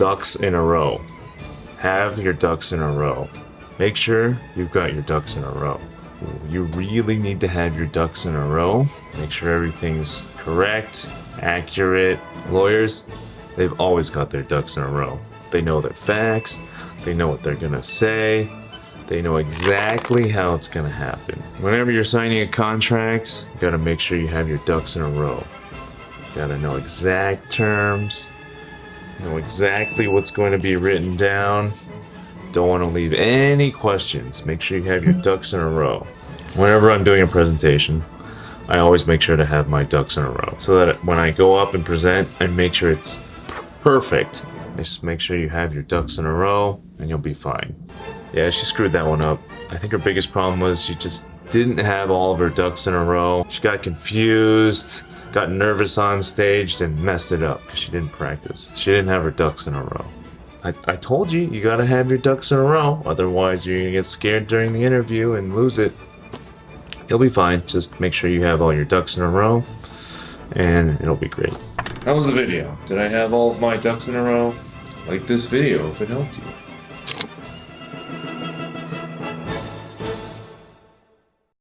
ducks in a row. Have your ducks in a row. Make sure you've got your ducks in a row. You really need to have your ducks in a row. Make sure everything's correct, accurate. Lawyers, they've always got their ducks in a row. They know their facts, they know what they're gonna say, they know exactly how it's gonna happen. Whenever you're signing a contract, you gotta make sure you have your ducks in a row. You gotta know exact terms, know exactly what's going to be written down. Don't want to leave any questions. Make sure you have your ducks in a row. Whenever I'm doing a presentation, I always make sure to have my ducks in a row so that when I go up and present, I make sure it's perfect. Just make sure you have your ducks in a row and you'll be fine. Yeah, she screwed that one up. I think her biggest problem was she just didn't have all of her ducks in a row. She got confused, got nervous on stage, and messed it up because she didn't practice. She didn't have her ducks in a row. I, I told you, you gotta have your ducks in a row, otherwise you're gonna get scared during the interview and lose it. You'll be fine, just make sure you have all your ducks in a row, and it'll be great. How was the video? Did I have all of my ducks in a row? Like this video if it helped you.